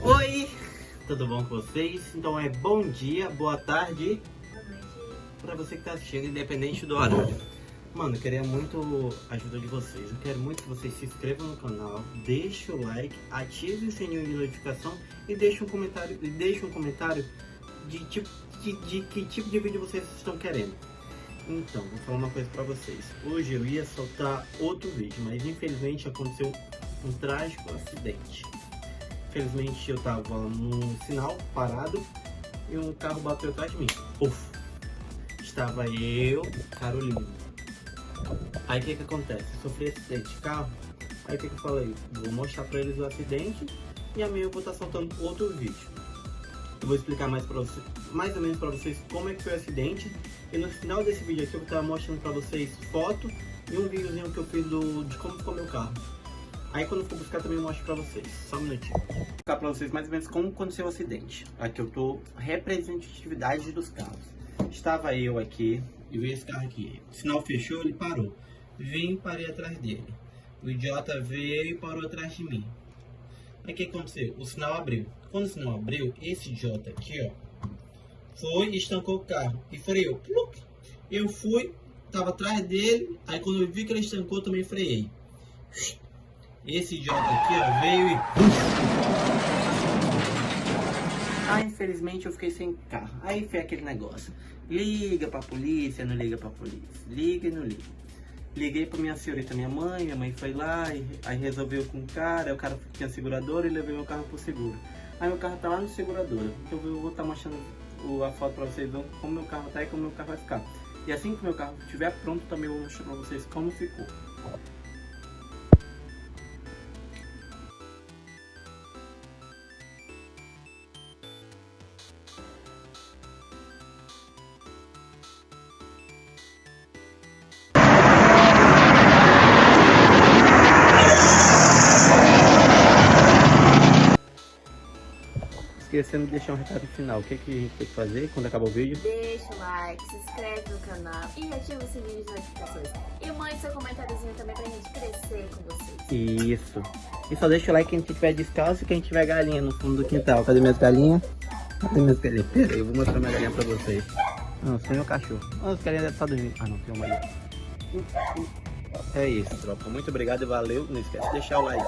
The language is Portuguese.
Oi, tudo bom com vocês? Então é bom dia, boa tarde para você que tá assistindo, independente do horário. Mano, eu queria muito a ajuda de vocês. Eu quero muito que vocês se inscrevam no canal, deixem o like, ative o sininho de notificação e deixe um comentário, e deixe um comentário de, tipo, de, de que tipo de vídeo vocês estão querendo. Então, vou falar uma coisa pra vocês. Hoje eu ia soltar outro vídeo, mas infelizmente aconteceu um trágico acidente. Infelizmente eu tava num sinal parado e um carro bateu atrás de mim. Uf! Estava eu, Carolina. Aí o que que acontece? Eu sofri acidente de carro. Aí o que que eu falei? Vou mostrar pra eles o acidente e amanhã eu vou estar soltando outro vídeo. Eu vou explicar mais, você, mais ou menos pra vocês como é que foi o acidente. E no final desse vídeo aqui eu vou estar mostrando pra vocês foto e um videozinho que eu fiz do, de como ficou meu carro. Aí quando for buscar também eu mostro pra vocês. Só um minutinho. Vou explicar pra vocês mais ou menos como aconteceu o acidente. Aqui eu tô representatividade dos carros. Estava eu aqui e veio esse carro aqui. O sinal fechou, ele parou. Vim parei atrás dele. O idiota veio e parou atrás de mim. Aí o que aconteceu? O sinal abriu. Quando o sinal abriu, esse idiota aqui, ó, foi e estancou o carro. E freou. Eu fui, tava atrás dele. Aí quando eu vi que ele estancou, também freiei. Esse idiota aqui, ó, veio e... Ah, infelizmente eu fiquei sem carro. Aí foi aquele negócio. Liga pra polícia, não liga pra polícia. Liga e não liga. Liguei pra minha senhorita, minha mãe, minha mãe foi lá e aí resolveu com o cara, o cara tinha seguradora e levei meu carro pro seguro. Aí meu carro tá lá no seguradora. Então eu vou estar tá mostrando a foto pra vocês como meu carro tá e como meu carro vai ficar. E assim que meu carro estiver pronto, também vou mostrar pra vocês como ficou. Esquecendo de deixar um recado final. O que, que a gente tem que fazer quando acabar o vídeo? Deixa o like, se inscreve no canal e ativa o sininho de notificações. E mande seu comentáriozinho também pra gente crescer com vocês. Isso. E só deixa o like quem tiver descalço e quem tiver galinha no fundo do quintal. Cadê minhas galinhas? Cadê minhas galinhas? Pera aí, eu vou mostrar minha galinha pra vocês. Não, sem meu cachorro. Ah, as galinhas devem estar dormindo. Ah, não, tem uma ali. É isso, tropa. Muito obrigado e valeu. Não esquece de deixar o like.